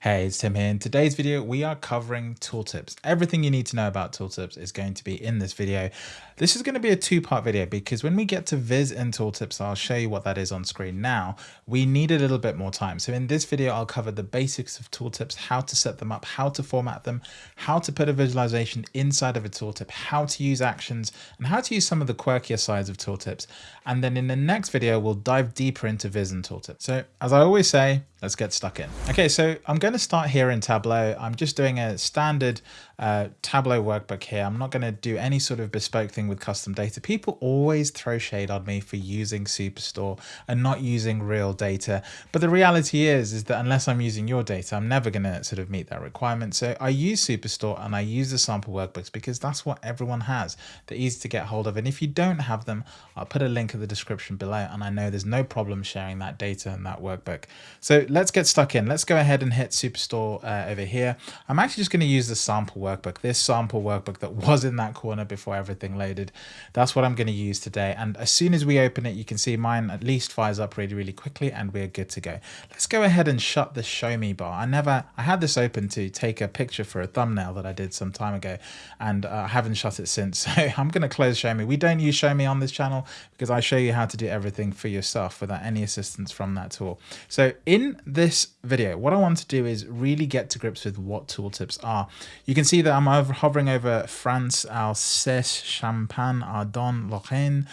Hey, it's Tim here. In today's video, we are covering tooltips. Everything you need to know about tooltips is going to be in this video. This is going to be a two-part video because when we get to Viz and tooltips, I'll show you what that is on screen now. We need a little bit more time. So in this video, I'll cover the basics of tooltips, how to set them up, how to format them, how to put a visualization inside of a tooltip, how to use actions, and how to use some of the quirkier sides of tooltips. And then in the next video, we'll dive deeper into Viz and tooltips. So as I always say, let's get stuck in. Okay, so I'm going to start here in Tableau. I'm just doing a standard uh, Tableau workbook here. I'm not going to do any sort of bespoke thing with custom data. People always throw shade on me for using Superstore and not using real data. But the reality is, is that unless I'm using your data, I'm never going to sort of meet that requirement. So I use Superstore and I use the sample workbooks because that's what everyone has. They're easy to get hold of. And if you don't have them, I'll put a link in the description below. And I know there's no problem sharing that data and that workbook. So let's get stuck in. Let's go ahead and hit Superstore uh, over here. I'm actually just going to use the sample workbook, this sample workbook that was in that corner before everything loaded. That's what I'm going to use today. And as soon as we open it, you can see mine at least fires up really, really quickly and we're good to go. Let's go ahead and shut the show me bar. I never, I had this open to take a picture for a thumbnail that I did some time ago and uh, I haven't shut it since. So I'm going to close show me. We don't use show me on this channel because I show you how to do everything for yourself without any assistance from that tool. So in this video, what I want to do is really get to grips with what tooltips are. You can see that I'm over, hovering over France, Alsace, Champagne, Ardenne, Lorraine,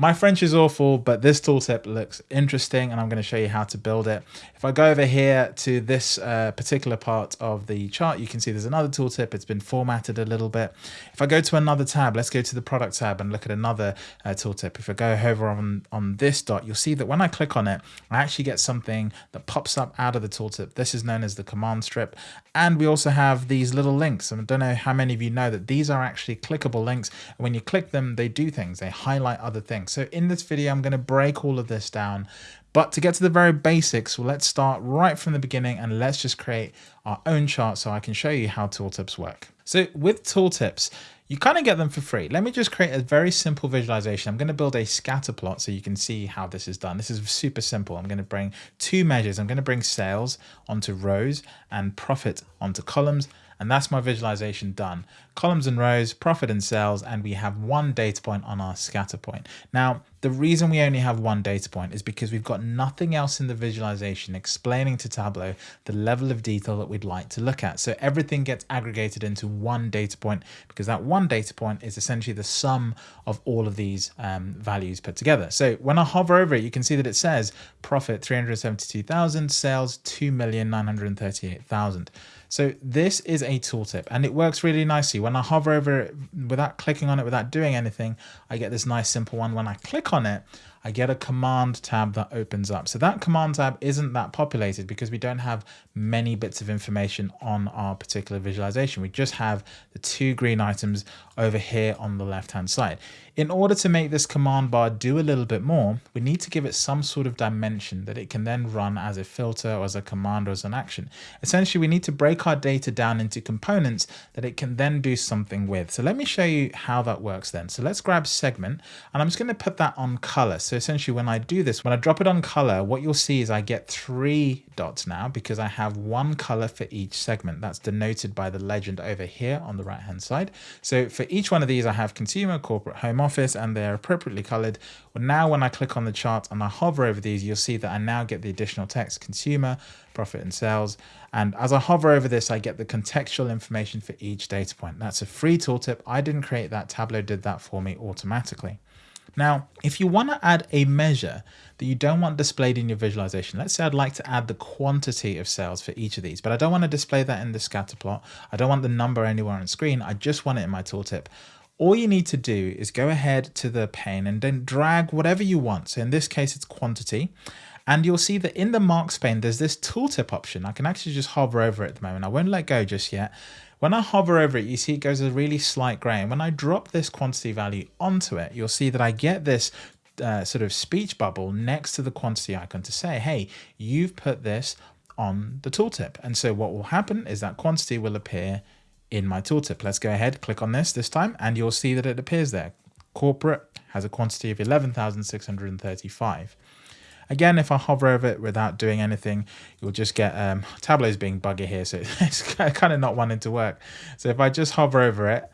my French is awful, but this tooltip looks interesting and I'm going to show you how to build it. If I go over here to this uh, particular part of the chart, you can see there's another tooltip. It's been formatted a little bit. If I go to another tab, let's go to the product tab and look at another uh, tooltip. If I go over on, on this dot, you'll see that when I click on it, I actually get something that pops up out of the tooltip. This is known as the command strip. And we also have these little links. And I don't know how many of you know that these are actually clickable links. And when you click them, they do things. They highlight other things. So in this video, I'm going to break all of this down. But to get to the very basics, well, let's start right from the beginning and let's just create our own chart so I can show you how tooltips work. So with tooltips, you kind of get them for free. Let me just create a very simple visualization. I'm going to build a scatter plot so you can see how this is done. This is super simple. I'm going to bring two measures. I'm going to bring sales onto rows and profit onto columns. And that's my visualization done. Columns and rows, profit and sales, and we have one data point on our scatter point. Now, the reason we only have one data point is because we've got nothing else in the visualization explaining to Tableau the level of detail that we'd like to look at. So everything gets aggregated into one data point because that one data point is essentially the sum of all of these um, values put together. So when I hover over it, you can see that it says profit 372,000, sales 2,938,000. So this is a tooltip and it works really nicely. When I hover over it without clicking on it, without doing anything, I get this nice simple one. When I click on it, I get a command tab that opens up. So that command tab isn't that populated because we don't have many bits of information on our particular visualization. We just have the two green items over here on the left hand side. In order to make this command bar do a little bit more, we need to give it some sort of dimension that it can then run as a filter or as a command or as an action. Essentially, we need to break our data down into components that it can then do something with. So let me show you how that works then. So let's grab segment and I'm just going to put that on color. So essentially when I do this, when I drop it on color, what you'll see is I get three dots now because I have one color for each segment. That's denoted by the legend over here on the right hand side. So for each one of these, I have consumer, corporate, home office, and they're appropriately colored. Well, now when I click on the chart and I hover over these, you'll see that I now get the additional text consumer, profit and sales. And as I hover over this, I get the contextual information for each data point. That's a free tooltip. I didn't create that. Tableau did that for me automatically. Now, if you want to add a measure that you don't want displayed in your visualization, let's say I'd like to add the quantity of sales for each of these, but I don't want to display that in the scatter plot. I don't want the number anywhere on screen. I just want it in my tooltip. All you need to do is go ahead to the pane and then drag whatever you want. So in this case, it's quantity. And you'll see that in the marks pane, there's this tooltip option. I can actually just hover over it at the moment. I won't let go just yet. When I hover over it, you see it goes a really slight gray. And when I drop this quantity value onto it, you'll see that I get this uh, sort of speech bubble next to the quantity icon to say, hey, you've put this on the tooltip. And so what will happen is that quantity will appear in my tooltip. Let's go ahead, click on this this time, and you'll see that it appears there. Corporate has a quantity of 11,635. Again, if I hover over it without doing anything, you'll just get um, Tableau's being buggy here, so it's kind of not wanting to work. So if I just hover over it,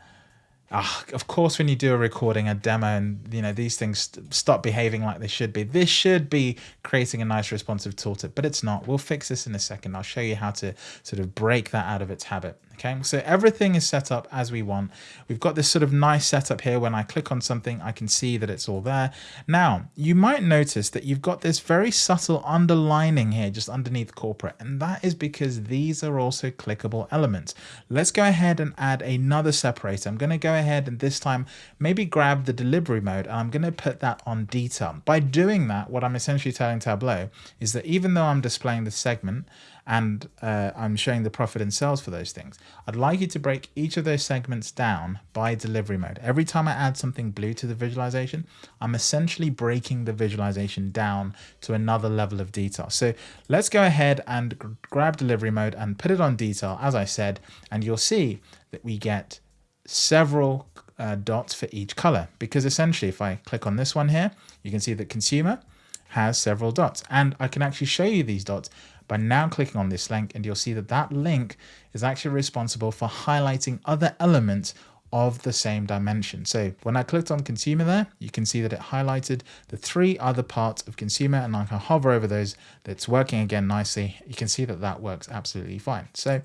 Ah, of course, when you do a recording, a demo, and you know these things st stop behaving like they should be. This should be creating a nice responsive tooltip, but it's not. We'll fix this in a second. I'll show you how to sort of break that out of its habit. Okay, so everything is set up as we want. We've got this sort of nice setup here. When I click on something, I can see that it's all there. Now, you might notice that you've got this very subtle underlining here just underneath corporate, and that is because these are also clickable elements. Let's go ahead and add another separator. I'm going to go ahead and this time maybe grab the delivery mode and I'm going to put that on detail. By doing that, what I'm essentially telling Tableau is that even though I'm displaying the segment, and uh, I'm showing the profit and sales for those things. I'd like you to break each of those segments down by delivery mode. Every time I add something blue to the visualization, I'm essentially breaking the visualization down to another level of detail. So let's go ahead and grab delivery mode and put it on detail, as I said, and you'll see that we get several uh, dots for each color because essentially if I click on this one here, you can see that consumer has several dots and I can actually show you these dots by now clicking on this link and you'll see that that link is actually responsible for highlighting other elements of the same dimension. So when I clicked on consumer there, you can see that it highlighted the three other parts of consumer and I can hover over those. That's working again nicely. You can see that that works absolutely fine. So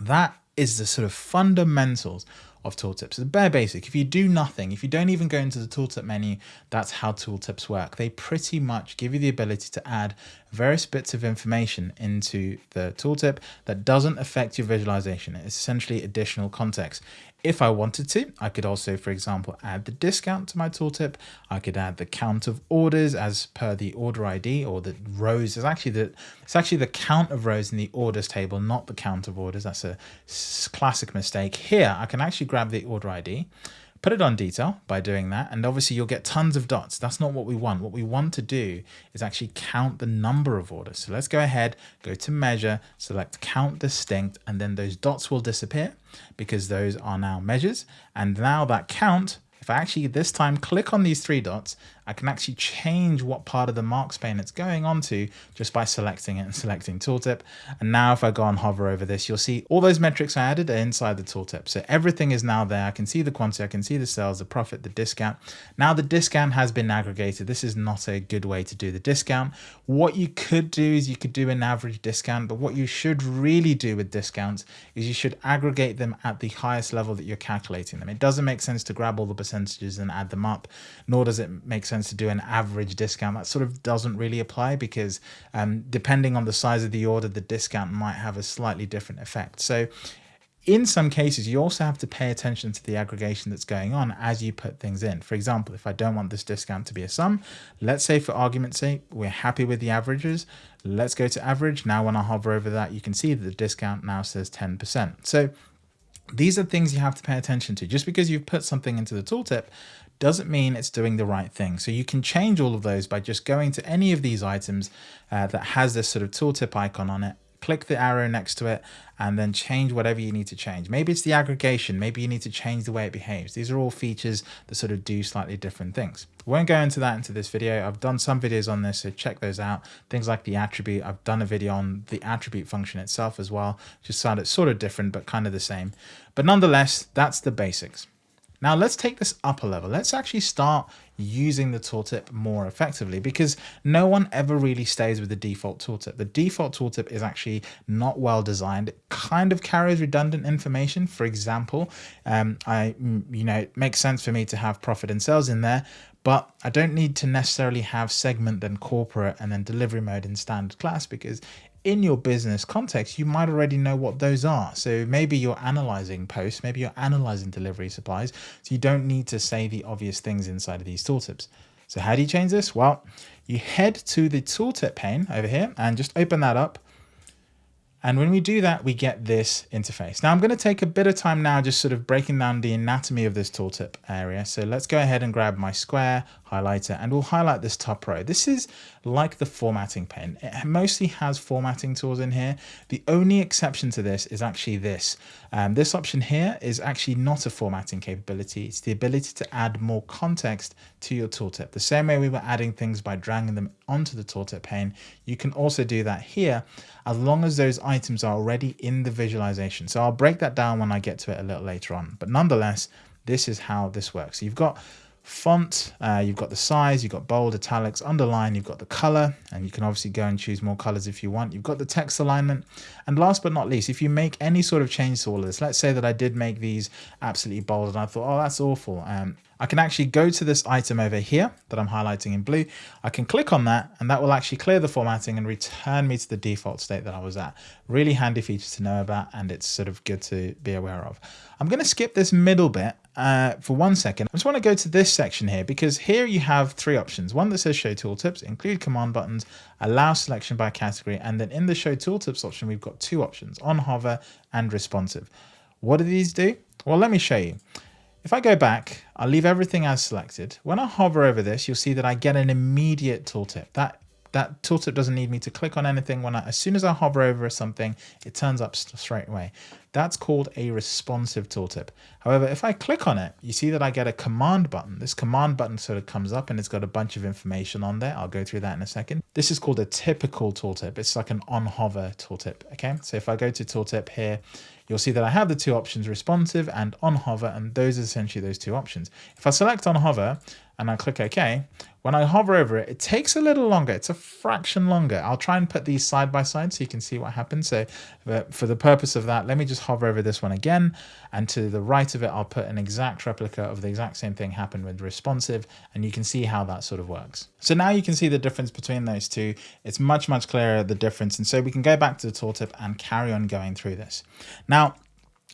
that is the sort of fundamentals of tooltips. The bare basic. If you do nothing, if you don't even go into the tooltip menu, that's how tooltips work. They pretty much give you the ability to add various bits of information into the tooltip that doesn't affect your visualization. It's essentially additional context. If I wanted to, I could also, for example, add the discount to my tooltip. I could add the count of orders as per the order ID or the rows. It's actually the it's actually the count of rows in the orders table, not the count of orders. That's a classic mistake. Here, I can actually grab the order ID Put it on detail by doing that, and obviously you'll get tons of dots. That's not what we want. What we want to do is actually count the number of orders. So let's go ahead, go to measure, select count distinct, and then those dots will disappear because those are now measures. And now that count if I actually this time click on these three dots, I can actually change what part of the marks pane it's going on to just by selecting it and selecting tooltip. And now if I go and hover over this, you'll see all those metrics I added are inside the tooltip. So everything is now there. I can see the quantity, I can see the sales, the profit, the discount. Now the discount has been aggregated. This is not a good way to do the discount. What you could do is you could do an average discount, but what you should really do with discounts is you should aggregate them at the highest level that you're calculating them. It doesn't make sense to grab all the percentages and add them up, nor does it make sense sense to do an average discount. That sort of doesn't really apply because um, depending on the size of the order, the discount might have a slightly different effect. So in some cases, you also have to pay attention to the aggregation that's going on as you put things in. For example, if I don't want this discount to be a sum, let's say for argument's sake, we're happy with the averages. Let's go to average. Now, when I hover over that, you can see that the discount now says 10%. So these are things you have to pay attention to. Just because you've put something into the tooltip doesn't mean it's doing the right thing. So you can change all of those by just going to any of these items uh, that has this sort of tooltip icon on it, click the arrow next to it, and then change whatever you need to change. Maybe it's the aggregation, maybe you need to change the way it behaves. These are all features that sort of do slightly different things. Won't go into that into this video. I've done some videos on this, so check those out. Things like the attribute, I've done a video on the attribute function itself as well. Just sort of different, but kind of the same. But nonetheless, that's the basics. Now let's take this up a level. Let's actually start using the tooltip more effectively because no one ever really stays with the default tooltip. The default tooltip is actually not well designed. It kind of carries redundant information. For example, um, I, you know, it makes sense for me to have profit and sales in there, but I don't need to necessarily have segment then corporate and then delivery mode in standard class because in your business context, you might already know what those are. So maybe you're analyzing posts, maybe you're analyzing delivery supplies. So you don't need to say the obvious things inside of these tooltips. So how do you change this? Well, you head to the tooltip pane over here and just open that up. And when we do that, we get this interface. Now I'm going to take a bit of time now just sort of breaking down the anatomy of this tooltip area. So let's go ahead and grab my square highlighter and we'll highlight this top row. This is like the formatting pane. It mostly has formatting tools in here. The only exception to this is actually this. Um, this option here is actually not a formatting capability. It's the ability to add more context to your tooltip. The same way we were adding things by dragging them onto the tooltip pane, you can also do that here as long as those items are already in the visualization. So I'll break that down when I get to it a little later on. But nonetheless, this is how this works. So you've got font, uh, you've got the size, you've got bold, italics, underline, you've got the color, and you can obviously go and choose more colors if you want. You've got the text alignment. And last but not least, if you make any sort of change to all of this, let's say that I did make these absolutely bold and I thought, oh, that's awful. Um, I can actually go to this item over here that I'm highlighting in blue. I can click on that and that will actually clear the formatting and return me to the default state that I was at. Really handy feature to know about and it's sort of good to be aware of. I'm going to skip this middle bit uh, for one second. I just want to go to this section here because here you have three options. One that says show tooltips, include command buttons, allow selection by category. And then in the show tooltips option, we've got two options on hover and responsive. What do these do? Well, let me show you. If I go back, I'll leave everything as selected. When I hover over this, you'll see that I get an immediate tooltip. That that tooltip doesn't need me to click on anything. When I, as soon as I hover over something, it turns up straight away. That's called a responsive tooltip. However, if I click on it, you see that I get a command button. This command button sort of comes up and it's got a bunch of information on there. I'll go through that in a second. This is called a typical tooltip. It's like an on hover tooltip. Okay, so if I go to tooltip here, you'll see that I have the two options responsive and on hover, and those are essentially those two options. If I select on hover and I click OK, when I hover over it, it takes a little longer. It's a fraction longer. I'll try and put these side by side so you can see what happens. So for the purpose of that, let me just hover over this one again. And to the right of it, I'll put an exact replica of the exact same thing happened with responsive. And you can see how that sort of works. So now you can see the difference between those two. It's much, much clearer the difference. And so we can go back to the tooltip and carry on going through this. Now,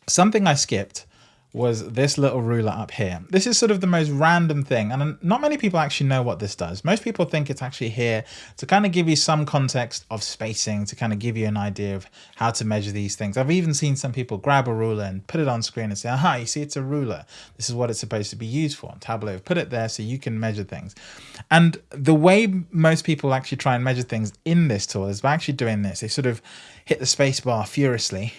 something I skipped was this little ruler up here. This is sort of the most random thing and not many people actually know what this does. Most people think it's actually here to kind of give you some context of spacing, to kind of give you an idea of how to measure these things. I've even seen some people grab a ruler and put it on screen and say, aha, you see it's a ruler. This is what it's supposed to be used for. Tableau put it there so you can measure things. And the way most people actually try and measure things in this tool is by actually doing this. They sort of hit the space bar furiously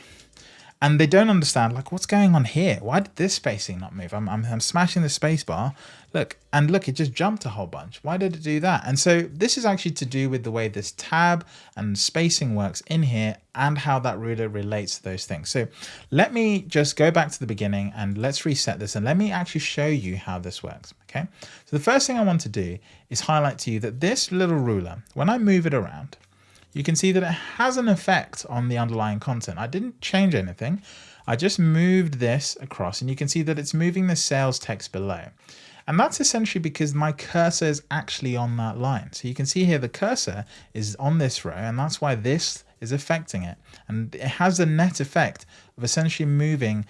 and they don't understand like what's going on here? Why did this spacing not move? I'm, I'm, I'm smashing the space bar. Look and look it just jumped a whole bunch. Why did it do that? And so this is actually to do with the way this tab and spacing works in here and how that ruler relates to those things. So let me just go back to the beginning and let's reset this and let me actually show you how this works okay? So the first thing I want to do is highlight to you that this little ruler when I move it around you can see that it has an effect on the underlying content. I didn't change anything. I just moved this across and you can see that it's moving the sales text below. And that's essentially because my cursor is actually on that line. So you can see here the cursor is on this row and that's why this is affecting it. And it has a net effect of essentially moving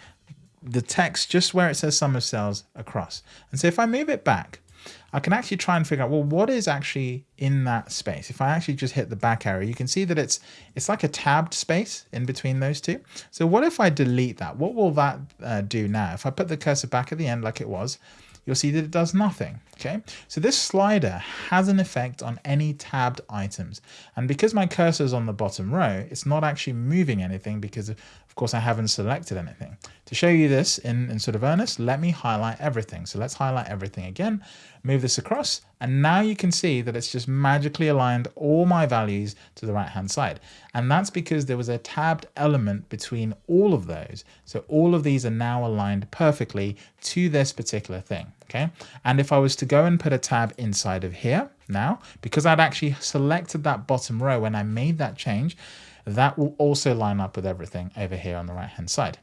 the text just where it says sum of sales across. And so if I move it back, I can actually try and figure out, well, what is actually in that space? If I actually just hit the back arrow, you can see that it's it's like a tabbed space in between those two. So what if I delete that? What will that uh, do now? If I put the cursor back at the end like it was, you'll see that it does nothing. Okay, so this slider has an effect on any tabbed items. And because my cursor is on the bottom row, it's not actually moving anything because of course I haven't selected anything. To show you this in, in sort of earnest, let me highlight everything. So let's highlight everything again, move this across, and now you can see that it's just magically aligned all my values to the right hand side. And that's because there was a tabbed element between all of those. So all of these are now aligned perfectly to this particular thing. Okay. And if I was to go and put a tab inside of here now, because I'd actually selected that bottom row when I made that change, that will also line up with everything over here on the right hand side.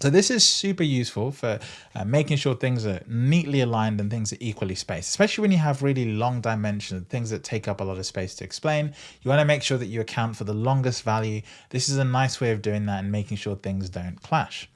So this is super useful for uh, making sure things are neatly aligned and things are equally spaced, especially when you have really long dimensions, things that take up a lot of space to explain. You want to make sure that you account for the longest value. This is a nice way of doing that and making sure things don't clash.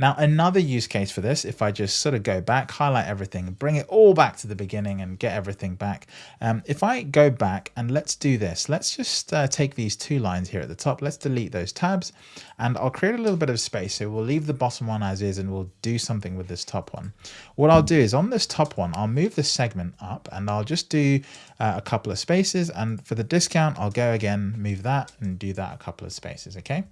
Now, another use case for this, if I just sort of go back, highlight everything, bring it all back to the beginning and get everything back. Um, if I go back and let's do this, let's just uh, take these two lines here at the top. Let's delete those tabs and I'll create a little bit of space. So we'll leave the bottom one as is and we'll do something with this top one. What I'll do is on this top one, I'll move the segment up and I'll just do uh, a couple of spaces. And for the discount, I'll go again, move that and do that a couple of spaces. Okay.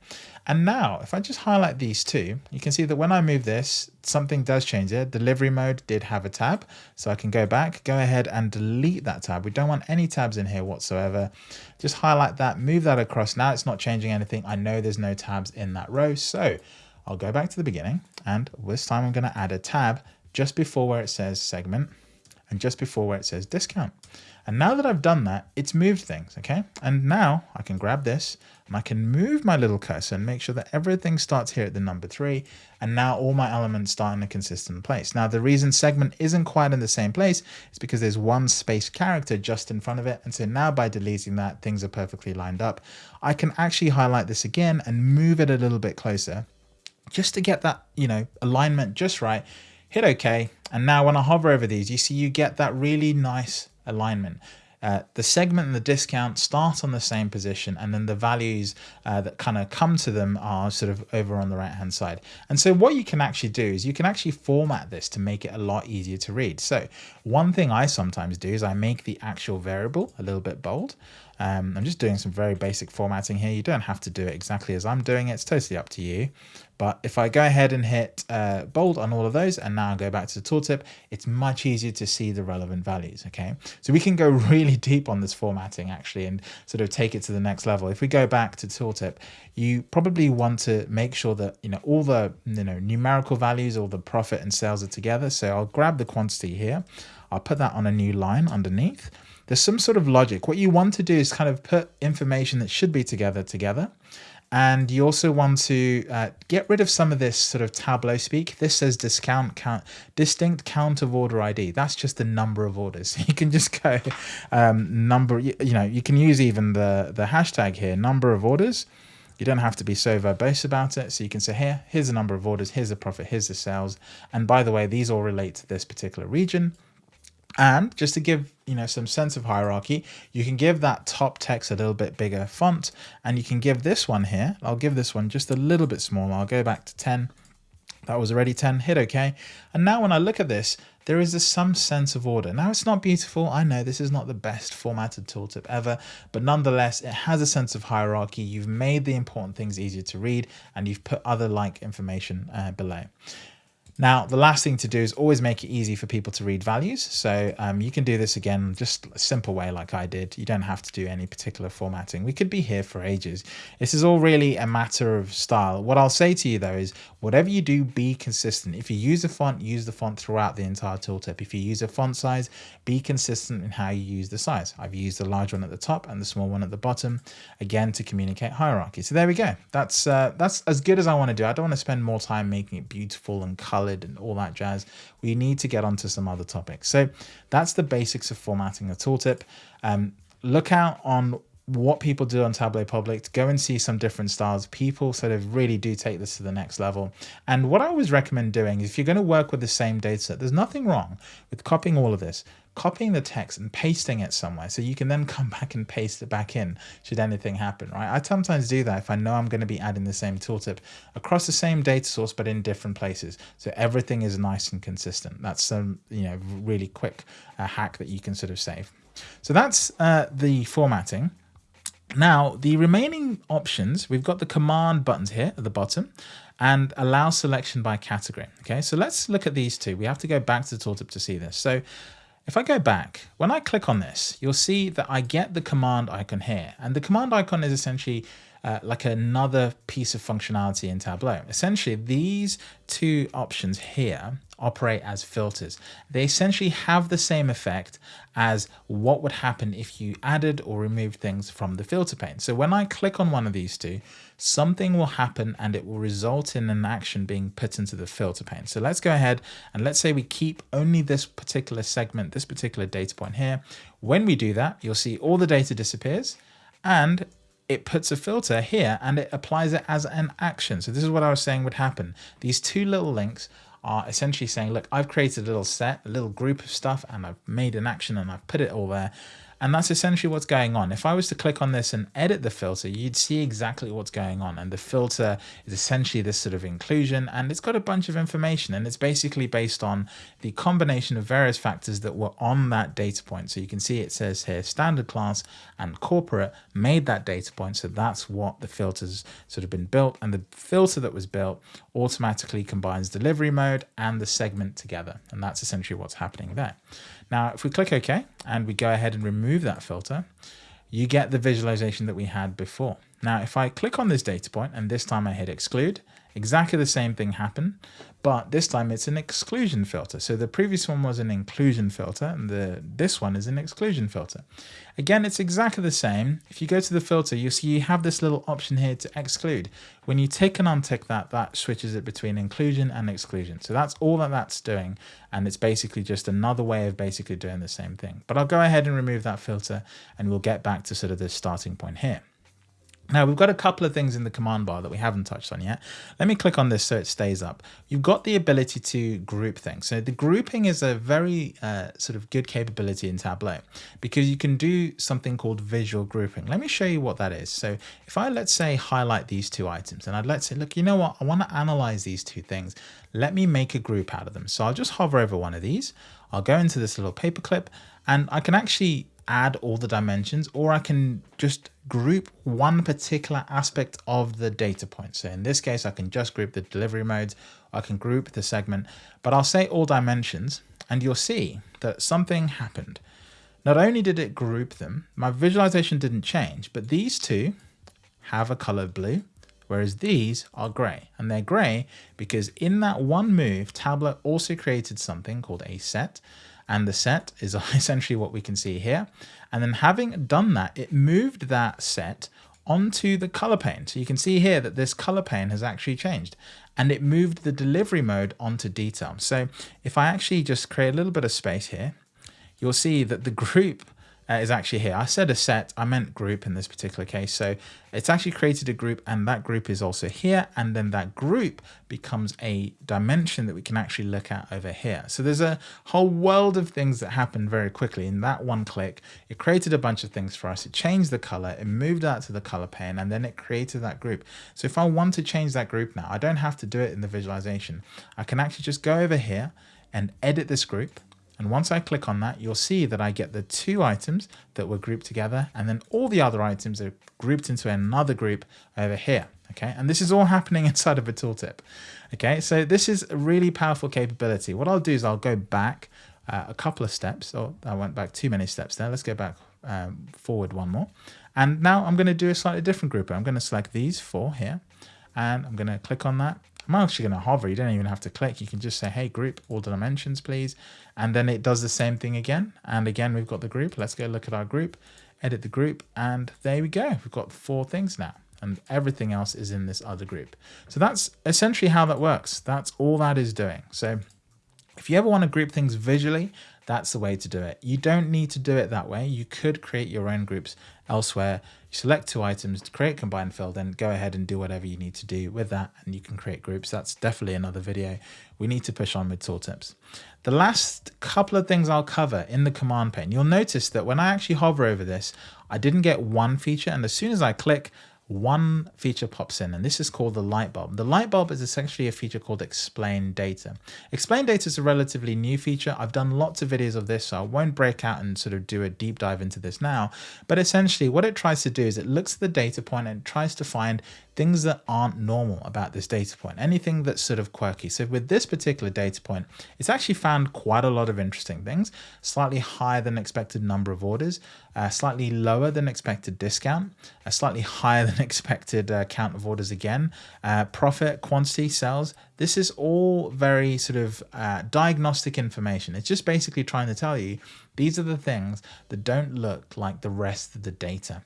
And now if I just highlight these two, you can see that when I move this, something does change there. Delivery mode did have a tab. So I can go back, go ahead and delete that tab. We don't want any tabs in here whatsoever. Just highlight that, move that across. Now it's not changing anything. I know there's no tabs in that row. So I'll go back to the beginning and this time I'm going to add a tab just before where it says segment and just before where it says discount. And now that I've done that, it's moved things, okay? And now I can grab this and I can move my little cursor and make sure that everything starts here at the number three. And now all my elements start in a consistent place. Now the reason segment isn't quite in the same place is because there's one space character just in front of it. And so now by deleting that, things are perfectly lined up. I can actually highlight this again and move it a little bit closer just to get that, you know, alignment just right hit OK. And now when I hover over these, you see you get that really nice alignment. Uh, the segment and the discount start on the same position and then the values uh, that kind of come to them are sort of over on the right hand side. And so what you can actually do is you can actually format this to make it a lot easier to read. So one thing I sometimes do is I make the actual variable a little bit bold um, I'm just doing some very basic formatting here. You don't have to do it exactly as I'm doing it. It's totally up to you. But if I go ahead and hit uh, bold on all of those and now go back to the tooltip, it's much easier to see the relevant values. Okay, so we can go really deep on this formatting actually and sort of take it to the next level. If we go back to tooltip, you probably want to make sure that you know all the you know numerical values, all the profit and sales are together. So I'll grab the quantity here. I'll put that on a new line underneath there's some sort of logic. What you want to do is kind of put information that should be together together. And you also want to uh, get rid of some of this sort of Tableau speak. This says discount count, distinct count of order ID. That's just the number of orders. You can just go um, number, you, you know, you can use even the, the hashtag here, number of orders. You don't have to be so verbose about it. So you can say here, here's the number of orders, here's the profit, here's the sales. And by the way, these all relate to this particular region. And just to give you know some sense of hierarchy, you can give that top text a little bit bigger font, and you can give this one here. I'll give this one just a little bit smaller. I'll go back to 10. That was already 10, hit OK. And now when I look at this, there is some sense of order. Now it's not beautiful. I know this is not the best formatted tooltip ever, but nonetheless, it has a sense of hierarchy. You've made the important things easier to read and you've put other like information uh, below. Now, the last thing to do is always make it easy for people to read values. So um, you can do this again, just a simple way like I did. You don't have to do any particular formatting. We could be here for ages. This is all really a matter of style. What I'll say to you though is whatever you do, be consistent. If you use a font, use the font throughout the entire tooltip. If you use a font size, be consistent in how you use the size. I've used the large one at the top and the small one at the bottom, again, to communicate hierarchy. So there we go. That's, uh, that's as good as I want to do. I don't want to spend more time making it beautiful and colored and all that jazz. We need to get onto some other topics. So that's the basics of formatting a tooltip. Um, look out on what people do on Tableau Public, to go and see some different styles. People sort of really do take this to the next level. And what I always recommend doing if you're going to work with the same data set, there's nothing wrong with copying all of this, copying the text and pasting it somewhere so you can then come back and paste it back in should anything happen, right? I sometimes do that if I know I'm going to be adding the same tooltip across the same data source but in different places. So everything is nice and consistent. That's some, you know, really quick uh, hack that you can sort of save. So that's uh, the formatting. Now, the remaining options, we've got the command buttons here at the bottom and allow selection by category. Okay, so let's look at these two. We have to go back to the tooltip to see this. So if I go back, when I click on this, you'll see that I get the command icon here. And the command icon is essentially uh, like another piece of functionality in Tableau. Essentially, these two options here operate as filters. They essentially have the same effect as what would happen if you added or removed things from the filter pane. So when I click on one of these two, something will happen and it will result in an action being put into the filter pane. So let's go ahead and let's say we keep only this particular segment, this particular data point here. When we do that, you'll see all the data disappears and it puts a filter here and it applies it as an action. So this is what I was saying would happen. These two little links are essentially saying, look, I've created a little set, a little group of stuff, and I've made an action and I've put it all there. And that's essentially what's going on. If I was to click on this and edit the filter, you'd see exactly what's going on. And the filter is essentially this sort of inclusion and it's got a bunch of information and it's basically based on the combination of various factors that were on that data point. So you can see it says here standard class and corporate made that data point. So that's what the filters sort of been built and the filter that was built automatically combines delivery mode and the segment together. And that's essentially what's happening there. Now, if we click OK and we go ahead and remove that filter, you get the visualization that we had before. Now, if I click on this data point and this time I hit exclude, exactly the same thing happened, but this time it's an exclusion filter. So the previous one was an inclusion filter and the this one is an exclusion filter. Again, it's exactly the same. If you go to the filter, you see you have this little option here to exclude. When you tick and untick that, that switches it between inclusion and exclusion. So that's all that that's doing. And it's basically just another way of basically doing the same thing. But I'll go ahead and remove that filter and we'll get back to sort of the starting point here. Now we've got a couple of things in the command bar that we haven't touched on yet. Let me click on this so it stays up. You've got the ability to group things. So the grouping is a very uh, sort of good capability in Tableau because you can do something called visual grouping. Let me show you what that is. So if I, let's say, highlight these two items and I'd let's say, look, you know what, I want to analyze these two things. Let me make a group out of them. So I'll just hover over one of these. I'll go into this little paperclip and I can actually add all the dimensions or I can just group one particular aspect of the data point. So in this case, I can just group the delivery modes, I can group the segment, but I'll say all dimensions and you'll see that something happened. Not only did it group them, my visualization didn't change, but these two have a color blue, whereas these are gray. And they're gray because in that one move, Tableau also created something called a set, and the set is essentially what we can see here. And then having done that, it moved that set onto the color pane. So you can see here that this color pane has actually changed and it moved the delivery mode onto detail. So if I actually just create a little bit of space here, you'll see that the group uh, is actually here. I said a set, I meant group in this particular case. So it's actually created a group and that group is also here. And then that group becomes a dimension that we can actually look at over here. So there's a whole world of things that happen very quickly in that one click. It created a bunch of things for us. It changed the color, it moved that to the color pane, and then it created that group. So if I want to change that group now, I don't have to do it in the visualization. I can actually just go over here and edit this group and once I click on that, you'll see that I get the two items that were grouped together and then all the other items are grouped into another group over here. Okay, and this is all happening inside of a tooltip. Okay, so this is a really powerful capability. What I'll do is I'll go back uh, a couple of steps. Oh, I went back too many steps there. Let's go back um, forward one more. And now I'm going to do a slightly different group. I'm going to select these four here and I'm going to click on that I'm actually going to hover. You don't even have to click. You can just say, hey, group all the dimensions, please. And then it does the same thing again. And again, we've got the group. Let's go look at our group, edit the group. And there we go. We've got four things now. And everything else is in this other group. So that's essentially how that works. That's all that is doing. So if you ever want to group things visually, that's the way to do it. You don't need to do it that way. You could create your own groups elsewhere. You select two items to create combined field, then go ahead and do whatever you need to do with that and you can create groups. That's definitely another video. We need to push on with tooltips. The last couple of things I'll cover in the command pane, you'll notice that when I actually hover over this, I didn't get one feature and as soon as I click, one feature pops in and this is called the light bulb. The light bulb is essentially a feature called explain data. Explain data is a relatively new feature. I've done lots of videos of this, so I won't break out and sort of do a deep dive into this now. But essentially what it tries to do is it looks at the data point and tries to find things that aren't normal about this data point, anything that's sort of quirky. So with this particular data point, it's actually found quite a lot of interesting things, slightly higher than expected number of orders, uh, slightly lower than expected discount, a slightly higher than expected uh, count of orders again, uh, profit, quantity, sales. This is all very sort of uh, diagnostic information. It's just basically trying to tell you these are the things that don't look like the rest of the data.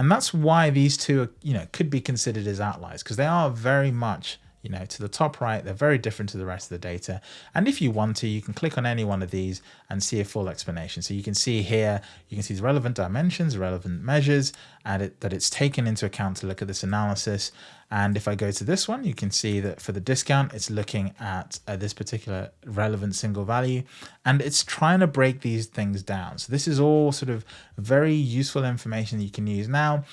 And that's why these two, are, you know, could be considered as outliers because they are very much you know, to the top right, they're very different to the rest of the data. And if you want to, you can click on any one of these and see a full explanation. So you can see here, you can see the relevant dimensions, relevant measures, and it, that it's taken into account to look at this analysis. And if I go to this one, you can see that for the discount, it's looking at uh, this particular relevant single value, and it's trying to break these things down. So this is all sort of very useful information that you can use. Now,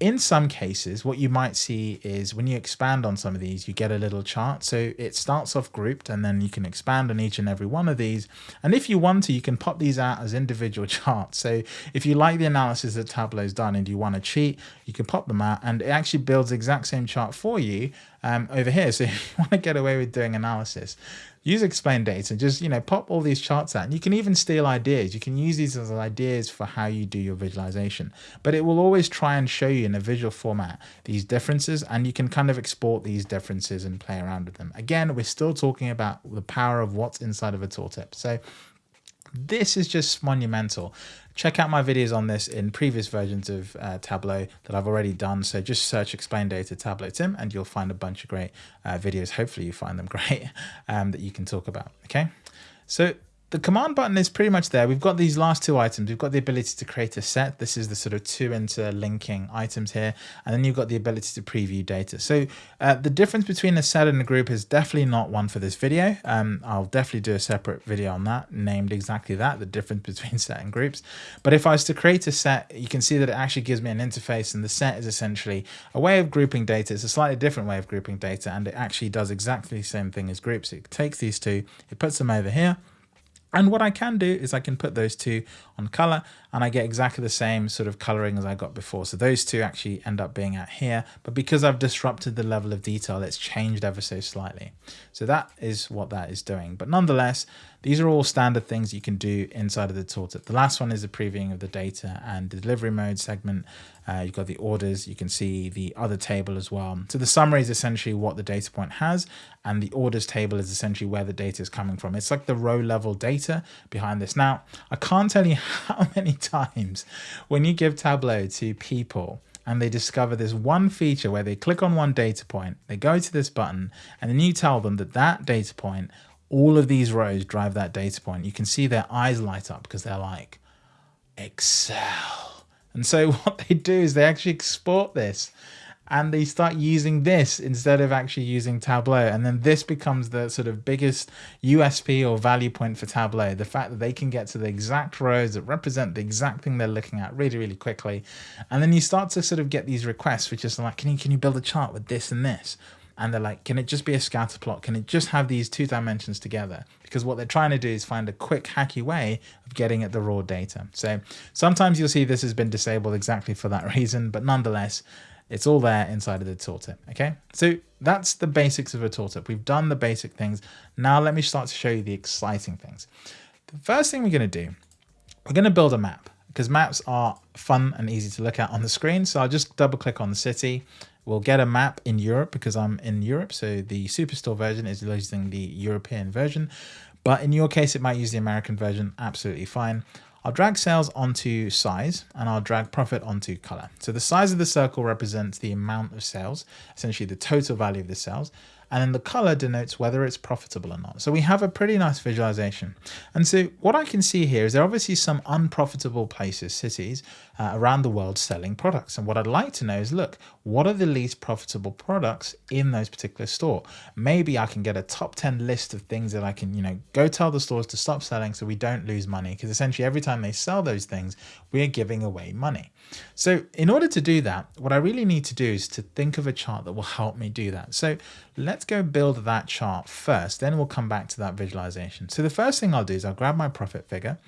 in some cases, what you might see is when you expand on some of these, you get a little chart. So it starts off grouped and then you can expand on each and every one of these. And if you want to, you can pop these out as individual charts. So if you like the analysis that Tableau's done and you want to cheat, you can pop them out and it actually builds the exact same chart for you um, over here. So if you want to get away with doing analysis, use explain data just you know pop all these charts out. And you can even steal ideas. You can use these as ideas for how you do your visualization. But it will always try and show you in a visual format these differences and you can kind of export these differences and play around with them. Again we're still talking about the power of what's inside of a tooltip. So this is just monumental. Check out my videos on this in previous versions of uh, Tableau that I've already done. So just search explain data Tableau Tim and you'll find a bunch of great uh, videos. Hopefully you find them great um, that you can talk about. Okay. So the command button is pretty much there. We've got these last two items. We've got the ability to create a set. This is the sort of two interlinking items here. And then you've got the ability to preview data. So uh, the difference between a set and a group is definitely not one for this video. Um, I'll definitely do a separate video on that, named exactly that, the difference between set and groups. But if I was to create a set, you can see that it actually gives me an interface and the set is essentially a way of grouping data. It's a slightly different way of grouping data and it actually does exactly the same thing as groups. It takes these two, it puts them over here, and what I can do is I can put those two on color and I get exactly the same sort of coloring as I got before. So those two actually end up being out here, but because I've disrupted the level of detail, it's changed ever so slightly. So that is what that is doing. But nonetheless, these are all standard things you can do inside of the tooltip. The last one is the previewing of the data and the delivery mode segment. Uh, you've got the orders. You can see the other table as well. So the summary is essentially what the data point has and the orders table is essentially where the data is coming from. It's like the row level data behind this. Now, I can't tell you how many times when you give Tableau to people and they discover this one feature where they click on one data point, they go to this button, and then you tell them that that data point all of these rows drive that data point. You can see their eyes light up because they're like, Excel. And so what they do is they actually export this and they start using this instead of actually using Tableau. And then this becomes the sort of biggest USP or value point for Tableau. The fact that they can get to the exact rows that represent the exact thing they're looking at really, really quickly. And then you start to sort of get these requests, which is like, can you, can you build a chart with this and this? and they're like, can it just be a scatter plot? Can it just have these two dimensions together? Because what they're trying to do is find a quick hacky way of getting at the raw data. So sometimes you'll see this has been disabled exactly for that reason, but nonetheless, it's all there inside of the tooltip. Okay, so that's the basics of a tooltip. We've done the basic things. Now let me start to show you the exciting things. The first thing we're going to do, we're going to build a map because maps are fun and easy to look at on the screen. So I'll just double click on the city We'll get a map in Europe because I'm in Europe. So the Superstore version is using the European version. But in your case, it might use the American version. Absolutely fine. I'll drag sales onto size and I'll drag profit onto color. So the size of the circle represents the amount of sales, essentially the total value of the sales and then the color denotes whether it's profitable or not. So we have a pretty nice visualization. And so what I can see here is there are obviously some unprofitable places, cities uh, around the world selling products. And what I'd like to know is, look, what are the least profitable products in those particular store? Maybe I can get a top 10 list of things that I can, you know, go tell the stores to stop selling so we don't lose money. Because essentially every time they sell those things, we're giving away money. So in order to do that, what I really need to do is to think of a chart that will help me do that. So let's go build that chart first, then we'll come back to that visualization. So the first thing I'll do is I'll grab my profit figure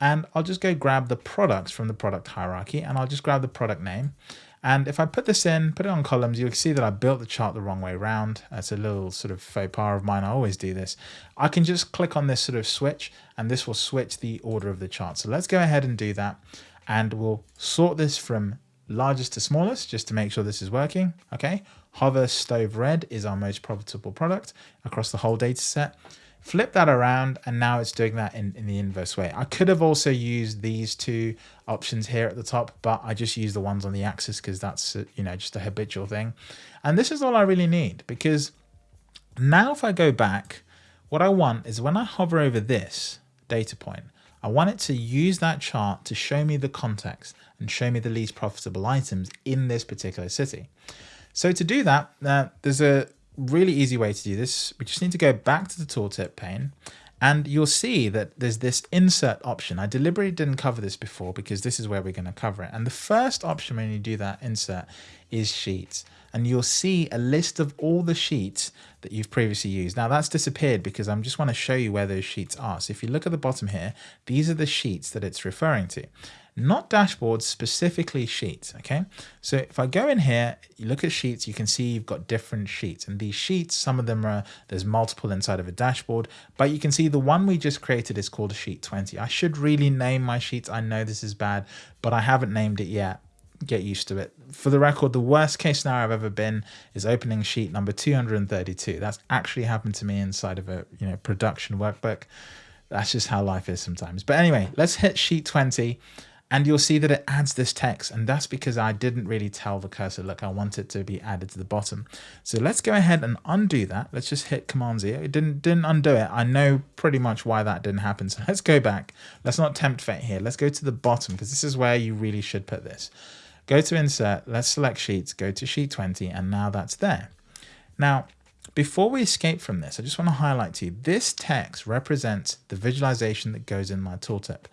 and I'll just go grab the products from the product hierarchy and I'll just grab the product name. And if I put this in, put it on columns, you'll see that I built the chart the wrong way around. That's a little sort of faux pas of mine. I always do this. I can just click on this sort of switch and this will switch the order of the chart. So let's go ahead and do that and we'll sort this from largest to smallest just to make sure this is working. Okay, Hoover Stove Red is our most profitable product across the whole data set. Flip that around and now it's doing that in, in the inverse way. I could have also used these two options here at the top, but I just use the ones on the axis because that's, you know, just a habitual thing. And this is all I really need because Now, if I go back, what I want is when I hover over this data point, I want it to use that chart to show me the context and show me the least profitable items in this particular city. So to do that, uh, there's a really easy way to do this. We just need to go back to the tooltip pane and you'll see that there's this insert option. I deliberately didn't cover this before because this is where we're going to cover it. And the first option when you do that insert is sheets. And you'll see a list of all the sheets that you've previously used. Now that's disappeared because I am just want to show you where those sheets are. So if you look at the bottom here, these are the sheets that it's referring to not dashboards, specifically sheets, okay? So if I go in here, you look at sheets, you can see you've got different sheets. And these sheets, some of them are, there's multiple inside of a dashboard, but you can see the one we just created is called sheet 20. I should really name my sheets. I know this is bad, but I haven't named it yet. Get used to it. For the record, the worst case scenario I've ever been is opening sheet number 232. That's actually happened to me inside of a you know production workbook. That's just how life is sometimes. But anyway, let's hit sheet 20 and you'll see that it adds this text and that's because I didn't really tell the cursor look I want it to be added to the bottom. So let's go ahead and undo that. Let's just hit command Z it didn't didn't undo it. I know pretty much why that didn't happen. So let's go back. Let's not tempt fate here. Let's go to the bottom because this is where you really should put this. Go to insert. Let's select sheets. Go to sheet 20 and now that's there. Now before we escape from this, I just want to highlight to you, this text represents the visualization that goes in my tooltip.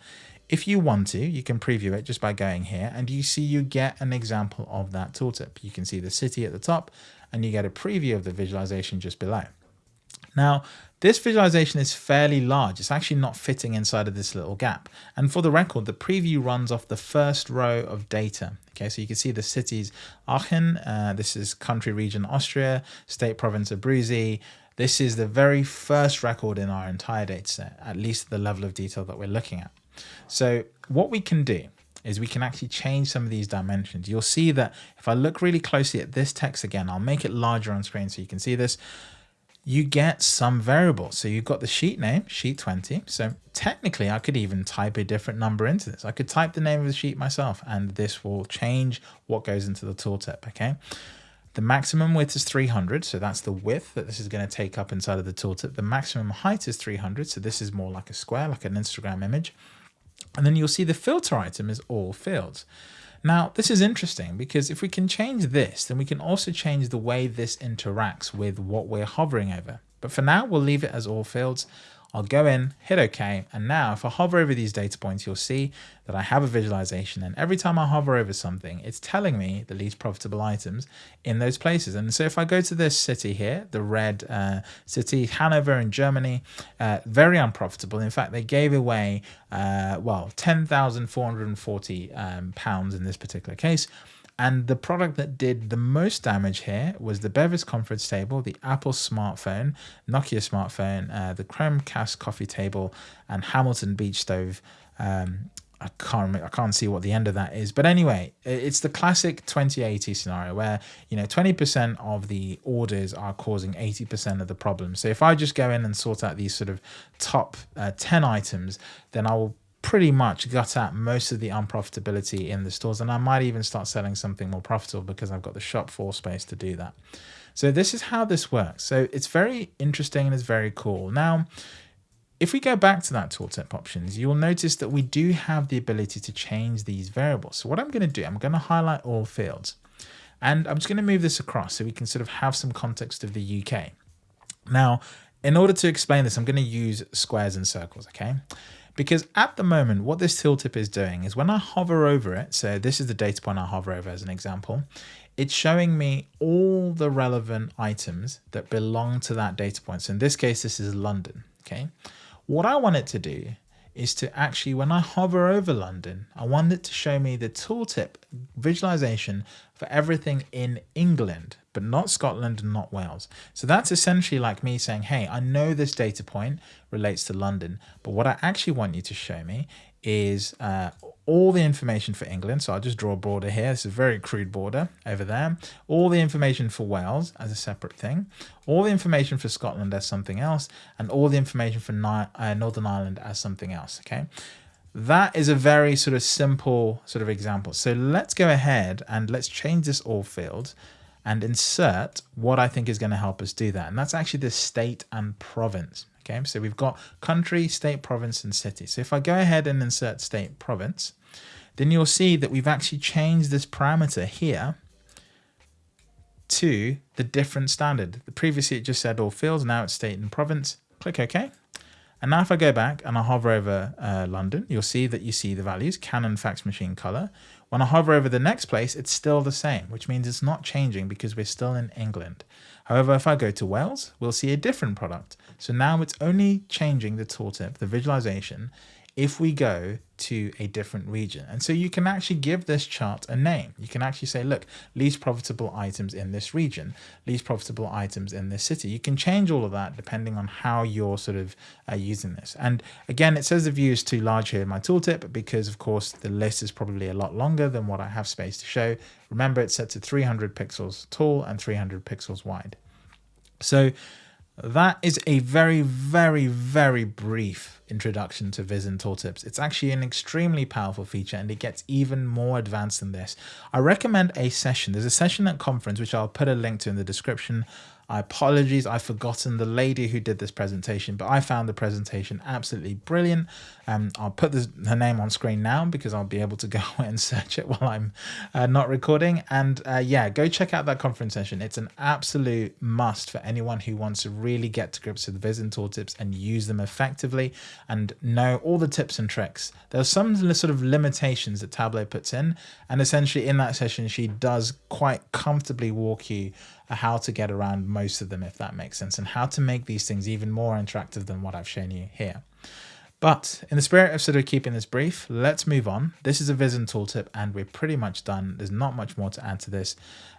If you want to, you can preview it just by going here and you see you get an example of that tooltip. You can see the city at the top and you get a preview of the visualization just below. Now, this visualization is fairly large. It's actually not fitting inside of this little gap. And for the record, the preview runs off the first row of data. Okay, so you can see the cities Aachen, uh, this is country region Austria, state province of Abruzzi. This is the very first record in our entire data set, at least the level of detail that we're looking at. So what we can do is we can actually change some of these dimensions. You'll see that if I look really closely at this text again, I'll make it larger on screen so you can see this. You get some variables. So you've got the sheet name, sheet 20. So technically I could even type a different number into this. I could type the name of the sheet myself and this will change what goes into the tooltip, okay? The maximum width is 300, so that's the width that this is going to take up inside of the tooltip. The maximum height is 300, so this is more like a square, like an Instagram image. And then you'll see the filter item is all fields. Now, this is interesting because if we can change this, then we can also change the way this interacts with what we're hovering over. But for now, we'll leave it as all fields. I'll go in, hit OK, and now if I hover over these data points, you'll see that I have a visualization. And every time I hover over something, it's telling me the least profitable items in those places. And so if I go to this city here, the red uh, city, Hanover in Germany, uh, very unprofitable. In fact, they gave away, uh, well, 10,440 um, pounds in this particular case. And the product that did the most damage here was the Bevis conference table, the Apple smartphone, Nokia smartphone, uh, the Chromcraft coffee table, and Hamilton beach stove. Um, I can't remember, I can't see what the end of that is, but anyway, it's the classic 2080 scenario where you know 20% of the orders are causing 80% of the problems. So if I just go in and sort out these sort of top uh, 10 items, then I will pretty much gut out most of the unprofitability in the stores and I might even start selling something more profitable because I've got the shop floor space to do that. So this is how this works. So it's very interesting and it's very cool. Now, if we go back to that tooltip options, you'll notice that we do have the ability to change these variables. So what I'm going to do, I'm going to highlight all fields and I'm just going to move this across so we can sort of have some context of the UK. Now, in order to explain this, I'm going to use squares and circles, okay? Because at the moment, what this tooltip is doing is when I hover over it, so this is the data point I hover over as an example, it's showing me all the relevant items that belong to that data point. So in this case, this is London, okay? What I want it to do is to actually, when I hover over London, I want it to show me the tooltip visualization for everything in England, but not Scotland and not Wales. So that's essentially like me saying, hey, I know this data point relates to London, but what I actually want you to show me is uh, all the information for England. So I'll just draw a border here. This is a very crude border over there. All the information for Wales as a separate thing. All the information for Scotland as something else. And all the information for uh, Northern Ireland as something else. Okay. That is a very sort of simple sort of example. So let's go ahead and let's change this all field and insert what I think is going to help us do that. And that's actually the state and province. Okay, so we've got country, state, province, and city. So if I go ahead and insert state, province, then you'll see that we've actually changed this parameter here to the different standard. Previously it just said all fields, now it's state and province. Click OK. And now if I go back and I hover over uh, London, you'll see that you see the values, Canon fax machine color. When I hover over the next place, it's still the same, which means it's not changing because we're still in England. However, if I go to Wales, we'll see a different product. So now it's only changing the tooltip, the visualization, if we go to a different region. And so you can actually give this chart a name. You can actually say, look, least profitable items in this region, least profitable items in this city. You can change all of that depending on how you're sort of uh, using this. And again, it says the view is too large here in my tooltip because of course the list is probably a lot longer than what I have space to show. Remember it's set to 300 pixels tall and 300 pixels wide. So that is a very, very, very brief introduction to Viz in Tooltips. It's actually an extremely powerful feature and it gets even more advanced than this. I recommend a session. There's a session at conference, which I'll put a link to in the description I apologies, I've forgotten the lady who did this presentation, but I found the presentation absolutely brilliant. Um, I'll put her name on screen now because I'll be able to go and search it while I'm uh, not recording. And uh, yeah, go check out that conference session. It's an absolute must for anyone who wants to really get to grips with Viz in Tooltips and use them effectively and know all the tips and tricks. There are some sort of limitations that Tableau puts in, and essentially in that session, she does quite comfortably walk you how to get around most of them, if that makes sense, and how to make these things even more interactive than what I've shown you here. But in the spirit of sort of keeping this brief, let's move on. This is a Viz in tooltip and we're pretty much done. There's not much more to add to this.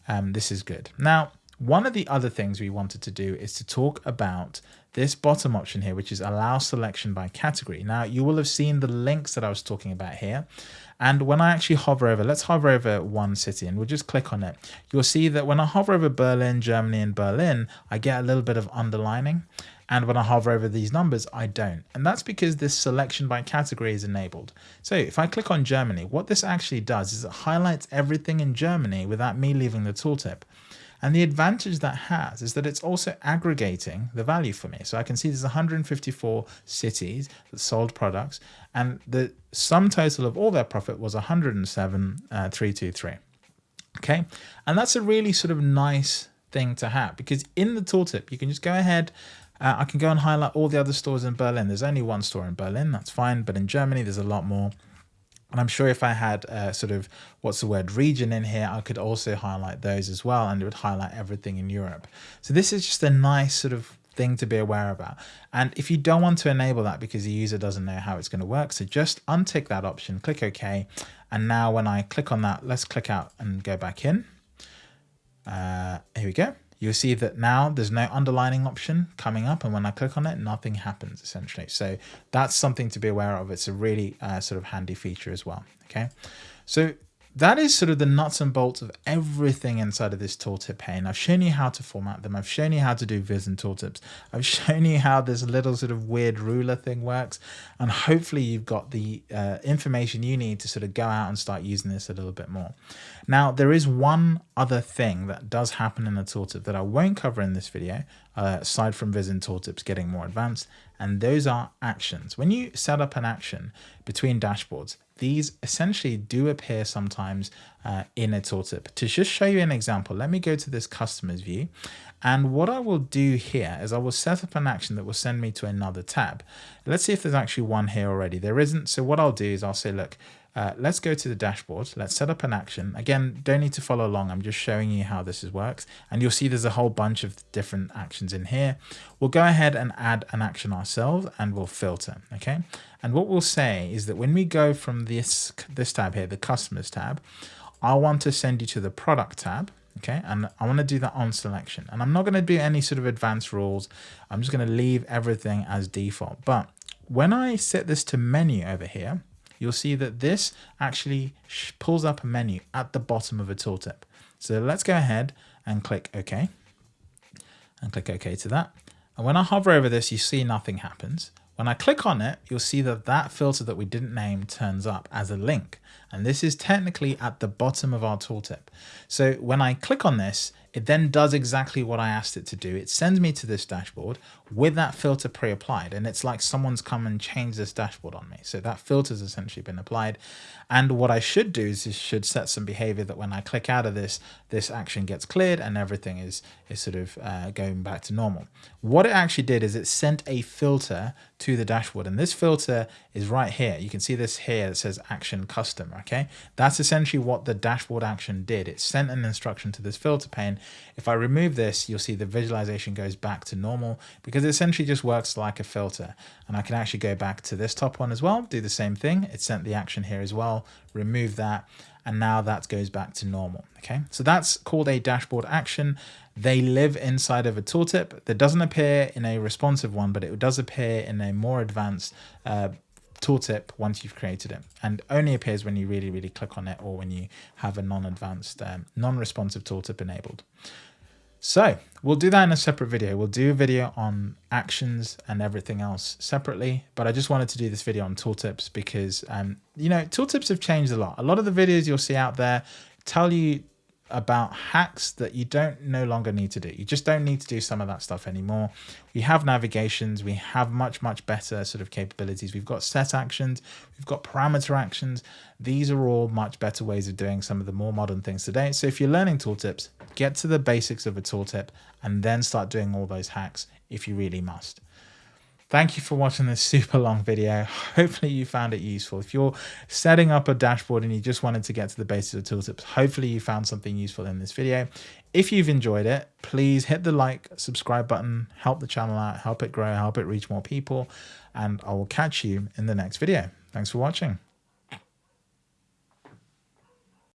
Um, this is good. Now, one of the other things we wanted to do is to talk about this bottom option here, which is allow selection by category. Now, you will have seen the links that I was talking about here. And when I actually hover over, let's hover over one city and we'll just click on it. You'll see that when I hover over Berlin, Germany and Berlin, I get a little bit of underlining. And when I hover over these numbers, I don't. And that's because this selection by category is enabled. So if I click on Germany, what this actually does is it highlights everything in Germany without me leaving the tooltip. And the advantage that has is that it's also aggregating the value for me. So I can see there's 154 cities that sold products and the sum total of all their profit was 107,323. Uh, okay. And that's a really sort of nice thing to have because in the tooltip, you can just go ahead uh, I can go and highlight all the other stores in Berlin. There's only one store in Berlin, that's fine. But in Germany, there's a lot more. And I'm sure if I had a sort of, what's the word, region in here, I could also highlight those as well, and it would highlight everything in Europe. So this is just a nice sort of thing to be aware about. And if you don't want to enable that because the user doesn't know how it's going to work, so just untick that option, click OK. And now when I click on that, let's click out and go back in. Uh, here we go you'll see that now there's no underlining option coming up and when I click on it nothing happens essentially. So that's something to be aware of. It's a really uh, sort of handy feature as well okay? So that is sort of the nuts and bolts of everything inside of this tooltip pane. I've shown you how to format them. I've shown you how to do viz in tooltips. I've shown you how this little sort of weird ruler thing works. And hopefully you've got the uh, information you need to sort of go out and start using this a little bit more. Now, there is one other thing that does happen in the tooltip that I won't cover in this video, uh, aside from viz in tooltips getting more advanced, and those are actions. When you set up an action between dashboards, these essentially do appear sometimes uh, in a tooltip. To just show you an example, let me go to this customers view. And what I will do here is I will set up an action that will send me to another tab. Let's see if there's actually one here already. There isn't. So what I'll do is I'll say, look, uh, let's go to the dashboard. Let's set up an action. Again, don't need to follow along. I'm just showing you how this works. And you'll see there's a whole bunch of different actions in here. We'll go ahead and add an action ourselves and we'll filter. Okay. And what we'll say is that when we go from this, this tab here, the customers tab, I want to send you to the product tab. Okay. And I want to do that on selection. And I'm not going to do any sort of advanced rules. I'm just going to leave everything as default. But when I set this to menu over here, you'll see that this actually pulls up a menu at the bottom of a tooltip. So let's go ahead and click OK and click OK to that. And when I hover over this, you see nothing happens. When I click on it, you'll see that that filter that we didn't name turns up as a link. And this is technically at the bottom of our tooltip. So when I click on this, it then does exactly what I asked it to do. It sends me to this dashboard with that filter pre-applied. And it's like someone's come and changed this dashboard on me. So that filter's essentially been applied. And what I should do is, is should set some behavior that when I click out of this, this action gets cleared and everything is, is sort of uh, going back to normal. What it actually did is it sent a filter to the dashboard. And this filter is right here. You can see this here. It says action custom. Okay. That's essentially what the dashboard action did. It sent an instruction to this filter pane if I remove this, you'll see the visualization goes back to normal because it essentially just works like a filter. And I can actually go back to this top one as well, do the same thing. It sent the action here as well, remove that, and now that goes back to normal. Okay, so that's called a dashboard action. They live inside of a tooltip that doesn't appear in a responsive one, but it does appear in a more advanced uh, tooltip once you've created it and only appears when you really, really click on it or when you have a non-advanced, um, non-responsive tooltip enabled. So we'll do that in a separate video. We'll do a video on actions and everything else separately, but I just wanted to do this video on tooltips because, um, you know, tooltips have changed a lot. A lot of the videos you'll see out there tell you about hacks that you don't no longer need to do. You just don't need to do some of that stuff anymore. We have navigations, we have much, much better sort of capabilities. We've got set actions, we've got parameter actions. These are all much better ways of doing some of the more modern things today. So if you're learning tooltips, get to the basics of a tooltip and then start doing all those hacks if you really must. Thank you for watching this super long video. Hopefully you found it useful. If you're setting up a dashboard and you just wanted to get to the basics of tooltips, hopefully you found something useful in this video. If you've enjoyed it, please hit the like, subscribe button, help the channel out, help it grow, help it reach more people, and I will catch you in the next video. Thanks for watching.